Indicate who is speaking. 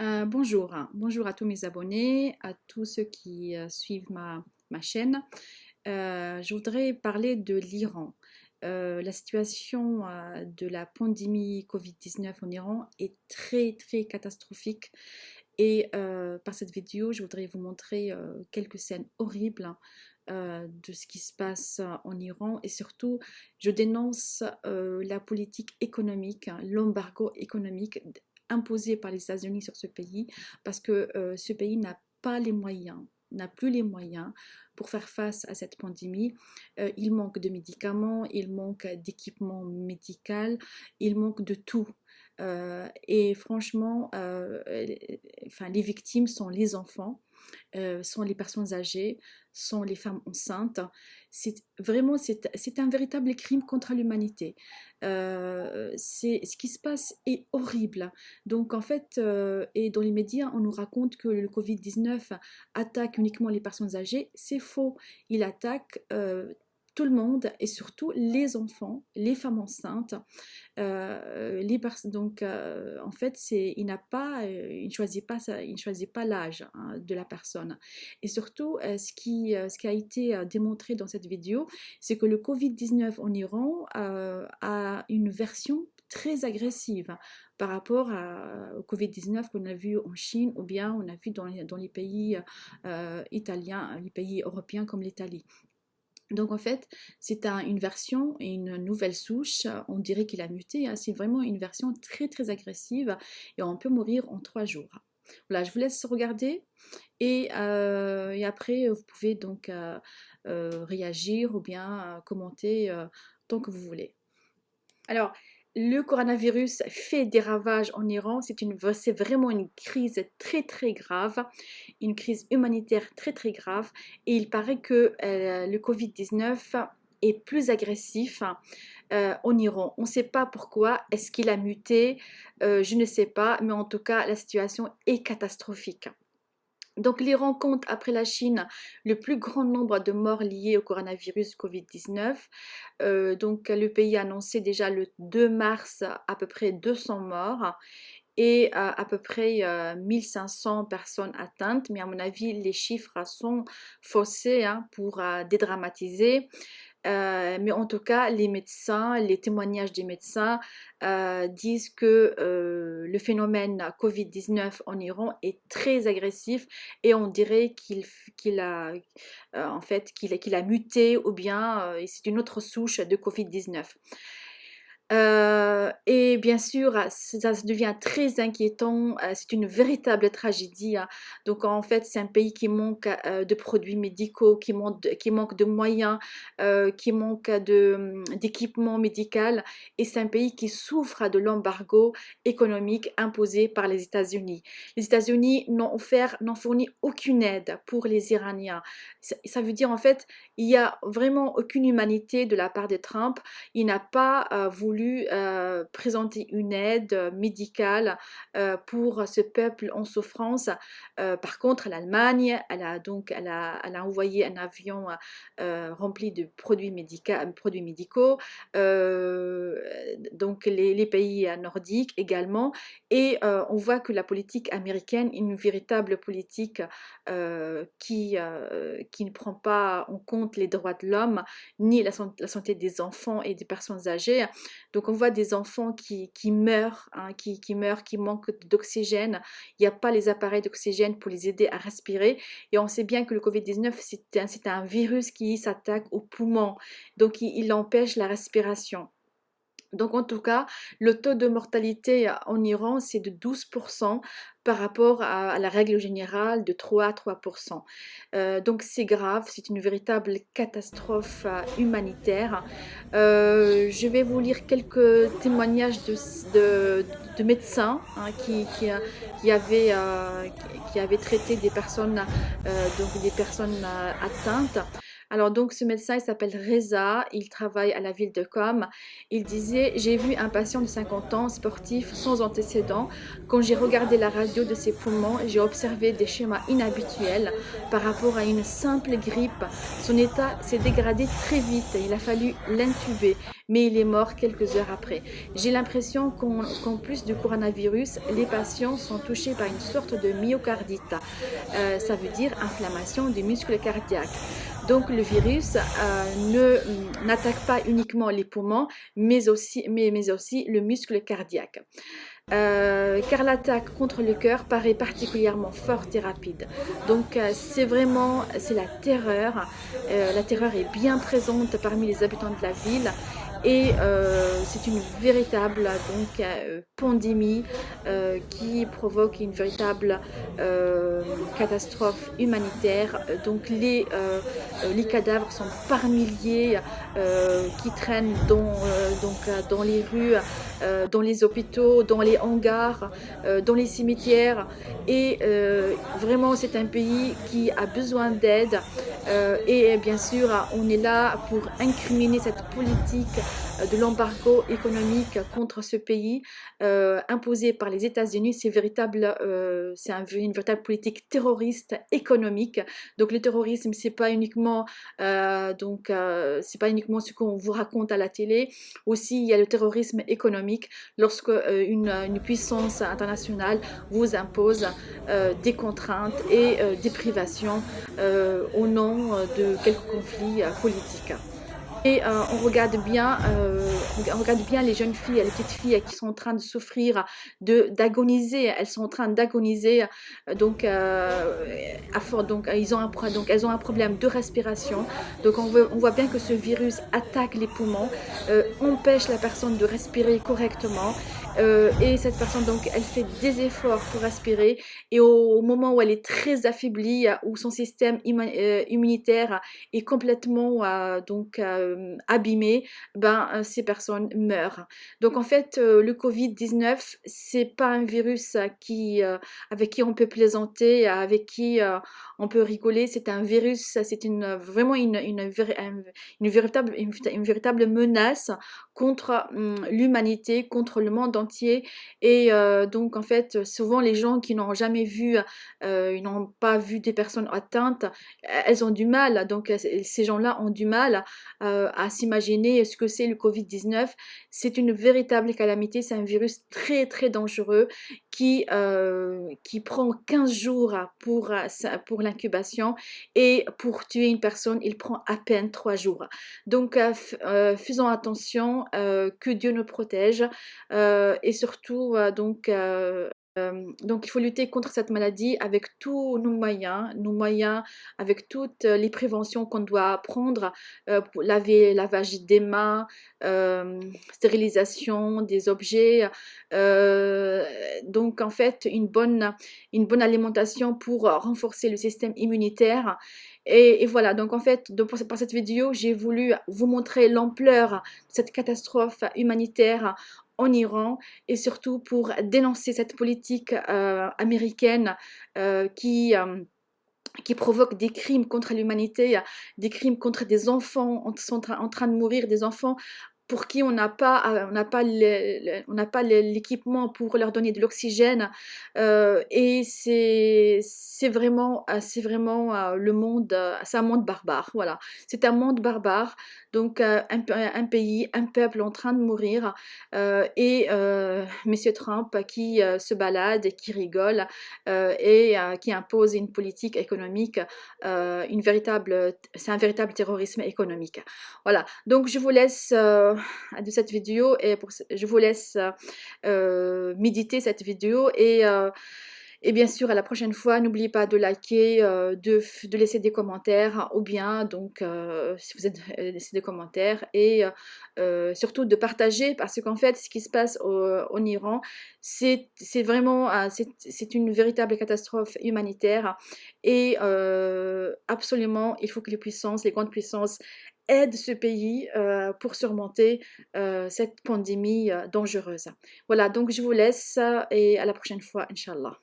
Speaker 1: Euh, bonjour, bonjour à tous mes abonnés, à tous ceux qui euh, suivent ma, chaîne. Euh, je voudrais parler de l'Iran. la situation de la pandémie Covid-19 en Iran est très très catastrophique et par cette vidéo je voudrais vous montrer quelques scènes horribles de ce qui se passe en Iran et surtout je dénonce la politique économique, l'embargo économique imposé par les États-Unis sur ce pays parce que ce pays n'a pas les moyens n'a plus les moyens pour faire face à cette pandémie. il manque de médicaments, il manque d'équipements médical, il manque de tout. et franchement, enfin, les victimes sont les enfants euh, sont les personnes âgées, sont les femmes enceintes. C'est vraiment, c'est un véritable crime contre l'humanité. Euh, ce qui se passe est horrible. Donc en fait, euh, et dans les médias, on nous raconte que le Covid-19 attaque uniquement les personnes âgées. C'est faux. Il attaque tout le monde et surtout les enfants, les femmes enceintes. Euh, les donc euh, en fait, c'est il n'a pas, euh, il ne choisit pas ça, il ne choisit pas l'âge hein, de la personne. Et surtout, ce qui ce qui a été démontré dans cette vidéo, c'est que le Covid-19 en Iran a une version très agressive par rapport au Covid-19 qu'on a vu en Chine ou bien on a vu dans les, dans les pays italiens, les pays européens comme l'Italie. Donc en fait, c'est une version et une nouvelle souche, on dirait qu'il a muté, hein. c'est vraiment une version très très agressive et on peut mourir en trois jours. Voilà, je vous laisse regarder et, euh, après vous pouvez donc euh, euh, réagir ou bien commenter tant que vous voulez. Alors, le coronavirus fait des ravages en Iran. C'est vraiment une crise très très grave, une crise humanitaire très très grave. Et il paraît que euh, le Covid-19 est plus agressif euh, en Iran. On ne sait pas pourquoi. Est-ce qu'il a muté? Euh, Je ne sais pas. Mais en tout cas, la situation est catastrophique. Donc l'Iran compte, après la Chine, le plus grand nombre de morts liés au coronavirus Covid-19. Euh, donc le pays a annoncé déjà le 2 mars à peu près 200 morts et à, peu près 1500 euh, personnes atteintes. Mais à mon avis, les chiffres sont faussés hein, pour euh, dédramatiser. Euh, mais en tout cas, les médecins, les témoignages des médecins euh, disent que euh, le phénomène Covid-19 en Iran est très agressif et on dirait qu'il a, en fait, qu'il a muté ou bien c'est une autre souche de Covid-19. Euh, et bien sûr, ça devient très inquiétant, euh, c'est une véritable tragédie. Hein. Donc en fait, c'est un pays qui manque euh, de produits médicaux, qui manque, de moyens, qui manque hum, d'équipements médicaux. Et c'est un pays qui souffre de l'embargo économique imposé par les États-Unis. Les États-Unis n'ont offert, n'ont fourni aucune aide pour les Iraniens. Ça, veut dire en fait, il n'y a vraiment aucune humanité de la part de Trump. Il n'a pas voulu euh, présenter une aide euh, médicale euh, pour ce peuple en souffrance. par contre, l'Allemagne, elle a donc elle a, elle a envoyé un avion rempli de produits, produits médicaux, donc les, pays nordiques également, et on voit que la politique américaine une véritable politique qui, qui ne prend pas en compte les droits de l'homme, ni la, la santé des enfants et des personnes âgées. Donc on voit des enfants qui, meurent, hein, qui, meurent, qui manquent d'oxygène. Il n'y a pas les appareils d'oxygène pour les aider à respirer. Et on sait bien que le Covid-19, c'est un, virus qui s'attaque aux poumons. Donc il empêche la respiration. Donc en tout cas, le taux de mortalité en Iran, c'est de 12% par rapport à, la règle générale de 3 à 3%. Euh, donc c'est grave, c'est une véritable catastrophe euh, humanitaire. Euh, je vais vous lire quelques témoignages de, médecins qui, avaient, traité des personnes atteintes. Alors donc ce médecin il s'appelle Reza, il travaille à la ville de Com. Il disait j'ai vu un patient de 50 ans sportif sans antécédent. Quand j'ai regardé la radio de ses poumons, j'ai observé des schémas inhabituels par rapport à une simple grippe. Son état s'est dégradé très vite, il a fallu l'intuber mais il est mort quelques heures après. J'ai l'impression qu'en plus du coronavirus, les patients sont touchés par une sorte de myocardite. Euh, ça veut dire inflammation du muscle cardiaque. Donc le virus euh, n'attaque pas uniquement les poumons, mais aussi, le muscle cardiaque. Euh, car l'attaque contre le cœur paraît particulièrement forte et rapide. Donc euh, c'est vraiment, c'est la terreur. la terreur est bien présente parmi les habitants de la ville et c'est une véritable donc, pandémie euh, qui provoque une véritable catastrophe humanitaire. Donc les, les cadavres sont par milliers qui traînent dans, donc, dans les rues, dans les hôpitaux, dans les hangars, dans les cimetières. Et vraiment c'est un pays qui a besoin d'aide. et bien sûr on est là pour incriminer cette politique euh, de l'embargo économique contre ce pays euh, imposé par les États-Unis. C'est véritable, euh, c'est une véritable politique terroriste économique. Donc le terrorisme, c'est pas uniquement donc c'est pas uniquement ce qu'on vous raconte à la télé. Aussi, il y a le terrorisme économique lorsque une, une, puissance internationale vous impose des contraintes et des privations au nom de quelques conflits politiques. Et euh, on regarde bien, euh, on regarde bien les jeunes filles, les petites filles qui sont en train de souffrir, d'agoniser. Elles sont en train d'agoniser, donc euh, donc elles ont un problème de respiration. Donc on voit bien que ce virus attaque les poumons, empêche la personne de respirer correctement. Et cette personne donc elle fait des efforts pour respirer et au, moment où elle est très affaiblie où son système immunitaire est complètement donc euh, abîmées, ben, euh, ces personnes meurent. Donc en fait, euh, le Covid-19, c'est pas un virus avec qui on peut plaisanter, avec qui on peut rigoler, c'est un virus, c'est une, vraiment une, une, véritable, une, véritable menace contre hum, l'humanité, contre le monde entier. Et donc en fait, souvent les gens qui n'ont jamais vu, ils n'ont pas vu des personnes atteintes, elles ont du mal, donc ces gens-là ont du mal euh, à s'imaginer ce que c'est le Covid-19. C'est une véritable calamité, c'est un virus très très dangereux qui, euh, qui prend 15 jours pour, pour l'incubation et pour tuer une personne, il prend à peine 3 jours. Donc euh, faisons attention, que Dieu nous protège et surtout donc euh, donc il faut lutter contre cette maladie avec tous nos moyens, nos moyens avec toutes les préventions qu'on doit prendre euh, pour laver, lavage des mains, euh, stérilisation des objets. donc en fait une bonne, une bonne alimentation pour renforcer le système immunitaire. Et, voilà, donc en fait, par cette vidéo, j'ai voulu vous montrer l'ampleur de cette catastrophe humanitaire en Iran et surtout pour dénoncer cette politique euh, américaine euh, qui euh, qui provoque des crimes contre l'humanité, des crimes contre des enfants en, en train de mourir, des enfants pour qui on n'a pas, on n'a pas, l'équipement pour leur donner de l'oxygène. Et c'est, c'est vraiment, c'est vraiment le monde, c'est un monde barbare. Voilà, c'est un monde barbare. Donc un, un, pays, un peuple en train de mourir. et Monsieur Trump qui se balade et qui rigole et qui impose une politique économique, c'est un véritable terrorisme économique. Voilà. Donc je vous laisse de cette vidéo et je vous laisse euh, méditer cette vidéo et euh, et bien sûr, à la prochaine fois, n'oubliez pas de liker, euh, de, laisser des commentaires ou bien, donc, si vous êtes laissé des commentaires et surtout de partager parce qu'en fait, ce qui se passe en Iran, c'est vraiment, c'est une véritable catastrophe humanitaire et absolument, il faut que les puissances, les grandes puissances aide ce pays euh, pour surmonter euh, cette pandémie euh, dangereuse. Voilà, donc je vous laisse et à la prochaine fois, Inch'Allah.